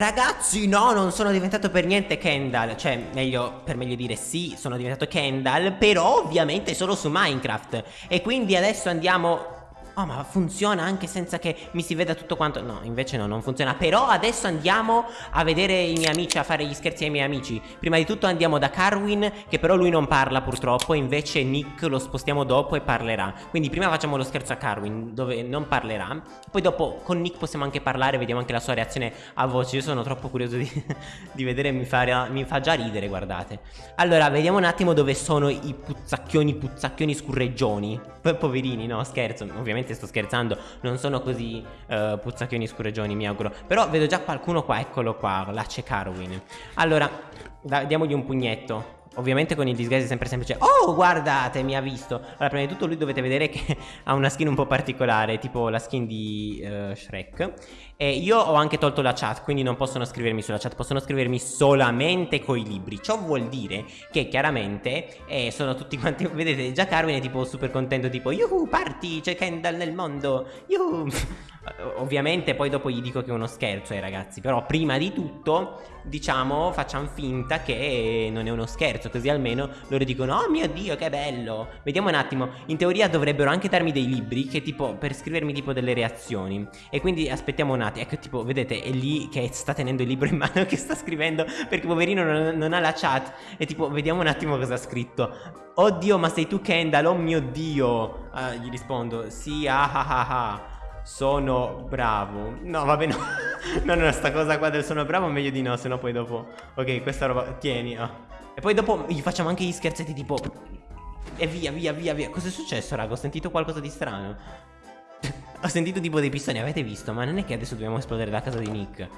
Ragazzi, no, non sono diventato per niente Kendall. Cioè, meglio, per meglio dire sì, sono diventato Kendall, però ovviamente solo su Minecraft. E quindi adesso andiamo Oh ma funziona anche senza che mi si veda tutto quanto? No invece no non funziona. Però adesso andiamo a vedere i miei amici A fare gli scherzi ai miei amici. Prima di tutto andiamo da Carwin Che però lui non parla purtroppo Invece Nick lo spostiamo dopo e parlerà. Quindi prima facciamo lo scherzo a Carwin Dove non parlerà. Poi dopo con Nick possiamo anche parlare Vediamo anche la sua reazione a voce. Io sono troppo curioso di, di vedere mi fa, mi fa già ridere guardate. Allora vediamo un attimo dove sono i puzzacchioni Puzzacchioni scurreggioni. Poverini no scherzo Ovviamente ovviamente sto scherzando Non sono così uh, puzzacchioni scureggioni mi auguro. Però vedo già qualcuno qua, eccolo qua La Carwin Allora, da, diamogli un pugnetto Ovviamente con il disguise è sempre semplice Oh guardate mi ha visto Allora prima di tutto lui dovete vedere che ha una skin un po' particolare Tipo la skin di uh, Shrek. E io ho anche tolto la chat Quindi non possono scrivermi sulla chat Possono scrivermi solamente coi libri. Ciò vuol dire che chiaramente eh, Sono tutti quanti Vedete già Carmen è tipo super contento Tipo Yuhu party c'è Kendall nel mondo Yuhu Ovviamente poi dopo gli dico che è uno scherzo ai ragazzi Però prima di tutto diciamo facciamo finta che non è uno scherzo Così almeno loro dicono oh mio dio che bello! Vediamo un attimo. In teoria dovrebbero anche darmi dei libri Che tipo per scrivermi tipo delle reazioni. E quindi aspettiamo un attimo. Ecco tipo vedete è lì che sta tenendo il libro in mano Che sta scrivendo perché poverino non, non ha la chat. E tipo vediamo un attimo cosa ha scritto. Oddio ma sei tu Kendall? Oh mio dio! Ah, Gli rispondo sì ah ah ah ah sono bravo. No, vabbè, no. no, no, sta cosa qua del sono bravo meglio di no, se no poi dopo... Ok, questa roba... Tieni, ah. E poi dopo gli facciamo anche gli scherzetti tipo... E via, via, via, via. Cos'è successo, raga? Ho sentito qualcosa di strano. Ho sentito tipo dei pistoni, avete visto? Ma non è che adesso dobbiamo esplodere la casa di Nick.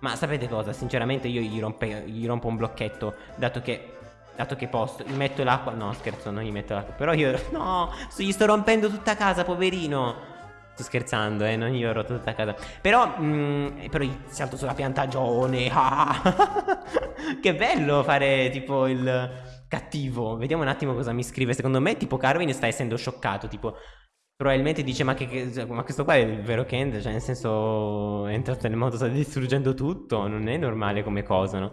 Ma sapete cosa? Sinceramente io gli, rompe, gli rompo un blocchetto, dato che Dato che posso, gli metto l'acqua No scherzo, non gli metto l'acqua Però io, no, gli sto rompendo tutta casa, poverino Sto scherzando, eh, non io ho rotto tutta casa. Però, mm, però salto sulla piantagione. Ah. che bello fare tipo il cattivo. Vediamo un attimo cosa mi scrive. Secondo me, tipo, Carvin sta essendo scioccato. Tipo, probabilmente dice: Ma, che, che, ma questo qua è il vero Kent. Cioè, nel senso, è entrato nel mondo, sta distruggendo tutto. Non è normale come cosa, no?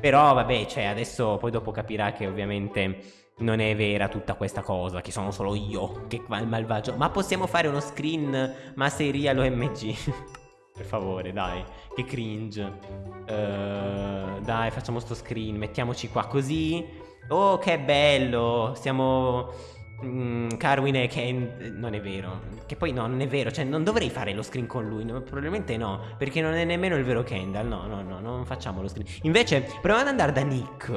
Però, vabbè, cioè, adesso poi dopo capirà che ovviamente non è vera tutta questa cosa, che sono solo io che va il malvagio. Ma possiamo fare uno screen ma sei real OMG? per favore, dai, che cringe. Uh, dai, facciamo sto screen, mettiamoci qua così. Oh, che bello, siamo... Mm, Carwin e Ken non è vero che poi no non è vero cioè non dovrei fare lo screen con lui no, probabilmente no perché non è nemmeno il vero Kendall no no no non facciamo lo screen invece proviamo ad andare da Nick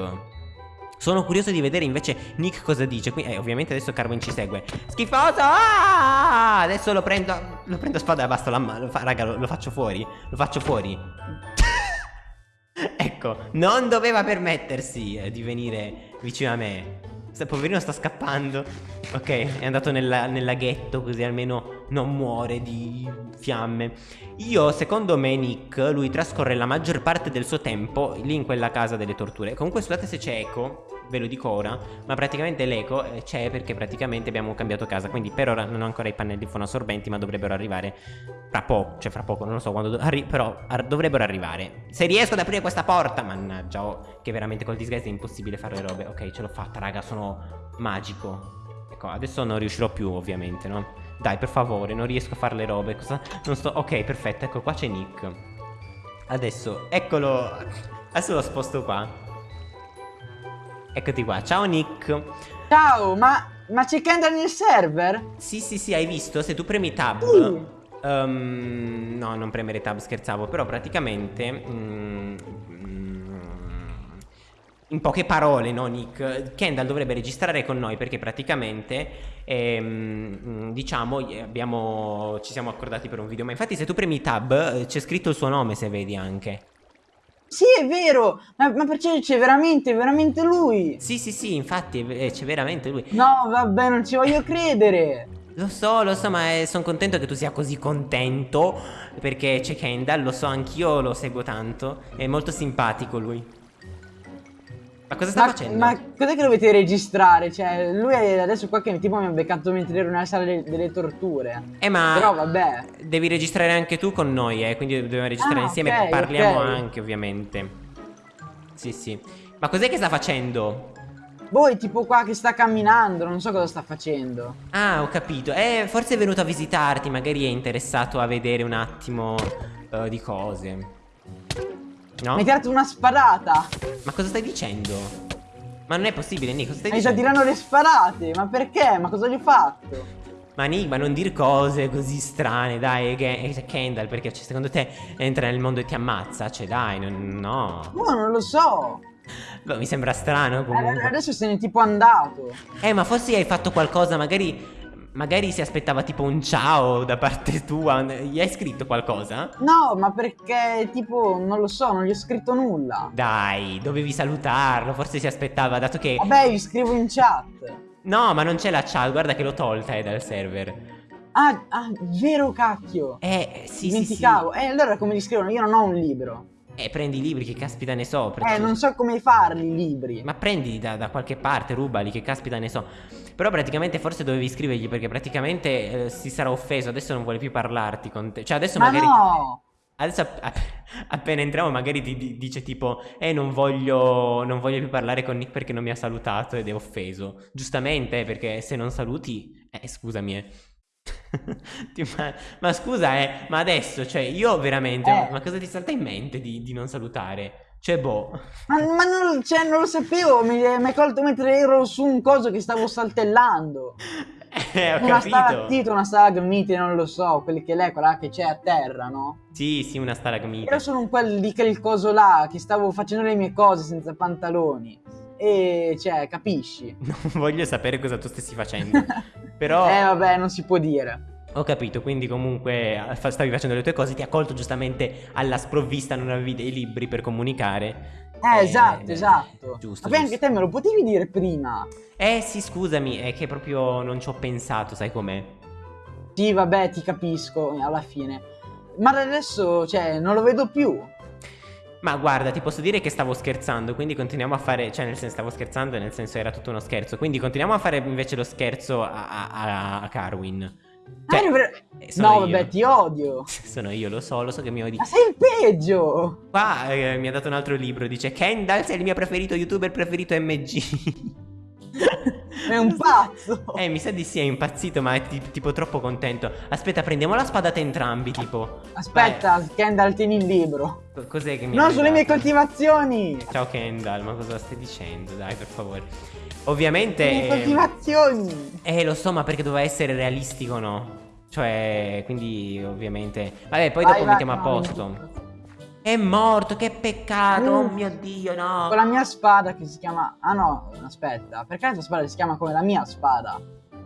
sono curioso di vedere invece Nick cosa dice. Qui, eh, Ovviamente adesso Carmen ci segue. Schifoso! Ah! Adesso lo prendo Lo prendo a spada e basta la mano Raga lo, lo faccio fuori Lo faccio fuori. Ecco Non doveva permettersi eh, di venire vicino a me. Poverino sta scappando. Ok è andato nel, nel laghetto Così almeno non muore di fiamme. Io secondo me Nick Lui trascorre la maggior parte del suo tempo Lì in quella casa delle torture. Comunque scusate se c'è eco ve lo dico ora Ma praticamente l'eco eh, c'è perché praticamente abbiamo cambiato casa Quindi per ora non ho ancora i pannelli fonoassorbenti Ma dovrebbero arrivare fra poco Cioè fra poco, non lo so quando do Però ar dovrebbero arrivare Se riesco ad aprire questa porta Mannaggia, oh, che veramente col disguise è impossibile fare le robe Ok, ce l'ho fatta raga, sono magico Ecco, adesso non riuscirò più ovviamente, no? Dai, per favore, non riesco a fare le robe Cosa? Non sto... Ok, perfetto, ecco qua c'è Nick Adesso, eccolo Adesso lo sposto qua Eccoti qua, ciao Nick Ciao, ma, ma c'è Kendall nel server? Sì, sì, sì, hai visto? Se tu premi tab uh. um, No, non premere tab, scherzavo Però praticamente mm, in poche parole, no Nick? Kendall dovrebbe registrare con noi perché praticamente, ehm, diciamo, abbiamo, ci siamo accordati per un video. Ma infatti se tu premi tab eh, c'è scritto il suo nome se vedi anche. Sì, è vero! Ma, ma perché c'è veramente, veramente lui? Sì, sì, sì, infatti eh, c'è veramente lui. No, vabbè, non ci voglio credere. Lo so, lo so, ma eh, sono contento che tu sia così contento Perché c'è Kendall, lo so, anch'io lo seguo tanto È molto simpatico lui Ma cosa sta Ma, facendo? ma cos'è che dovete registrare? Cioè, lui è adesso qua che tipo mi ha beccato mentre ero nella sala de- delle torture. Eh ma Però vabbè. devi registrare anche tu con noi, eh, quindi dobbiamo registrare Ah, insieme, ok, parliamo ok. anche ovviamente. Sì, sì. Ma cos'è che sta facendo? Boh, è tipo qua che sta camminando, non so cosa sta facendo. Ah, ho capito. Eh, forse è venuto a visitarti, magari è interessato a vedere un attimo eh, di cose. No? Mi hai tirato una spadata. Ma cosa stai dicendo? Ma non è possibile, Nick, cosa stai Mi sta dicendo? tirando le sparate. Ma perché? Ma cosa gli ho fatto? Ma Nick, ma non dir cose così strane, dai, è Kendall, perché cioè, secondo te entra nel mondo e ti ammazza? Cioè, dai, non- no. Boh, non lo so. Boh, mi sembra strano comunque. Adesso se n'è tipo andato. Eh, ma forse hai fatto qualcosa, magari. Magari si aspettava tipo un ciao da parte tua. Gli hai scritto qualcosa? No, ma perché tipo, non lo so, non gli ho scritto nulla. Dai, dovevi salutarlo. Forse si aspettava, dato che. Vabbè, gli scrivo in chat. No, ma non c'è la chat. Guarda che l'ho tolta, eh, dal server. Ah, ah, vero cacchio. Eh, sì, sì, sì. Dimenticavo. Eh, allora come gli scrivono? Io non ho un libro. Eh, prendi i libri, che caspita ne so. prendi- Eh, non so come farli i libri. Ma prendi da, da qualche parte, rubali, che caspita ne so. Però praticamente forse dovevi scrivergli perché praticamente eh, si sarà offeso, adesso non vuole più parlarti con te. Cioè adesso Ma magari... no! Adesso app- app- appena entriamo magari ti di- dice tipo Eh non voglio, non voglio più parlare con Nick perché non mi ha salutato ed è offeso Giustamente eh, perché se non saluti Eh scusami eh ma, ma scusa eh Ma adesso cioè io veramente Eh. Ma cosa ti salta in mente di, di non salutare? Cioè boh Ma, ma non, cioè, non lo sapevo, mi mi hai colto mentre ero su un coso che stavo saltellando. Eh ho una capito stalattite, una stalagmite, non lo so, quelli che lei, quella che c'è a terra, no? Sì sì una stalagmite Ero solo un quel di quel coso là, che stavo facendo le mie cose senza pantaloni. E, cioè, capisci? Non voglio sapere cosa tu stessi facendo Però Eh, vabbè, non si può dire. Ho capito, quindi comunque eh, stavi facendo le tue cose, ti ha colto giustamente alla sprovvista, non avevi dei libri per comunicare. Eh, esatto, eh, esatto. Giusto. Vabbè, giusto. anche te me lo potevi dire prima. Eh sì, scusami, è che proprio non ci ho pensato, sai com'è? Sì, vabbè, ti capisco, alla fine. Ma adesso, cioè, non lo vedo più. Ma guarda, ti posso dire che stavo scherzando, quindi continuiamo a fare, cioè nel senso stavo scherzando, nel senso era tutto uno scherzo, quindi continuiamo a fare invece lo scherzo a, a, a- a Carwin. Cioè, Ah, eh, sono no, io. vabbè, ti odio. Sono io, lo so, lo so che mi odi. Ma sei il peggio. Qua eh, mi ha dato un altro libro, dice Kendall sei il mio preferito youtuber preferito MG. È un pazzo. Eh, mi sa di sì, è impazzito, ma è ti- tipo troppo contento. Aspetta, prendiamo la spadata entrambi, tipo. Aspetta, Kendall, tieni il libro. Vai, cos'è che mi hai sulle mie coltivazioni. Ciao Kendall, ma cosa stai dicendo? Dai, per favore. Le mie Ovviamente... coltivazioni. Eh, lo so, ma perché doveva essere realistico, no? Cioè, quindi, ovviamente... Vabbè, poi Vai, dopo vai, mettiamo a no, posto. È morto, che peccato, oh Mm. mio Dio, no. Con la mia spada che si chiama... Ah no, aspetta. Perché la tua spada si chiama come la mia spada?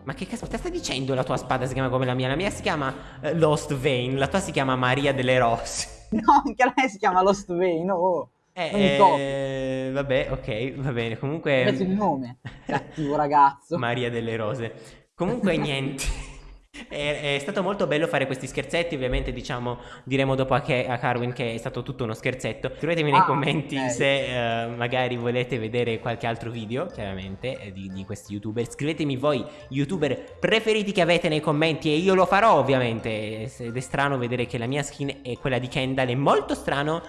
Ma che caspita stai dicendo la tua spada si chiama come la mia? La mia si chiama eh, Lost Vein, la tua si chiama Maria delle Rose. No, anche lei si chiama Lost Vein, oh. Eh, eh, vabbè, ok, va bene. Comunque. Metti il nome. Cattivo ragazzo. Maria delle Rose. Comunque, niente. È, è stato molto bello fare questi scherzetti. Ovviamente, diciamo, diremo dopo a, Ke- a Carwin che è stato tutto uno scherzetto. Scrivetemi nei Ah, commenti ok. se eh, magari volete vedere qualche altro video, chiaramente, eh, di, di questi youtuber. Scrivetemi voi, youtuber preferiti che avete nei commenti, e io lo farò, ovviamente. Ed è strano vedere che la mia skin è quella di Kendall, è molto strano.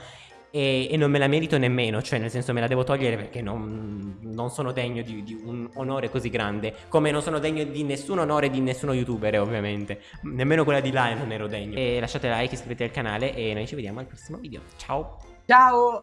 E, e non me la merito nemmeno, cioè nel senso me la devo togliere perché non, non sono degno di, di un onore così grande, come non sono degno di nessun onore di nessuno youtuber ovviamente, nemmeno quella di là non ero degno. E lasciate like, iscrivetevi al canale e noi ci vediamo al prossimo video, ciao! Ciao.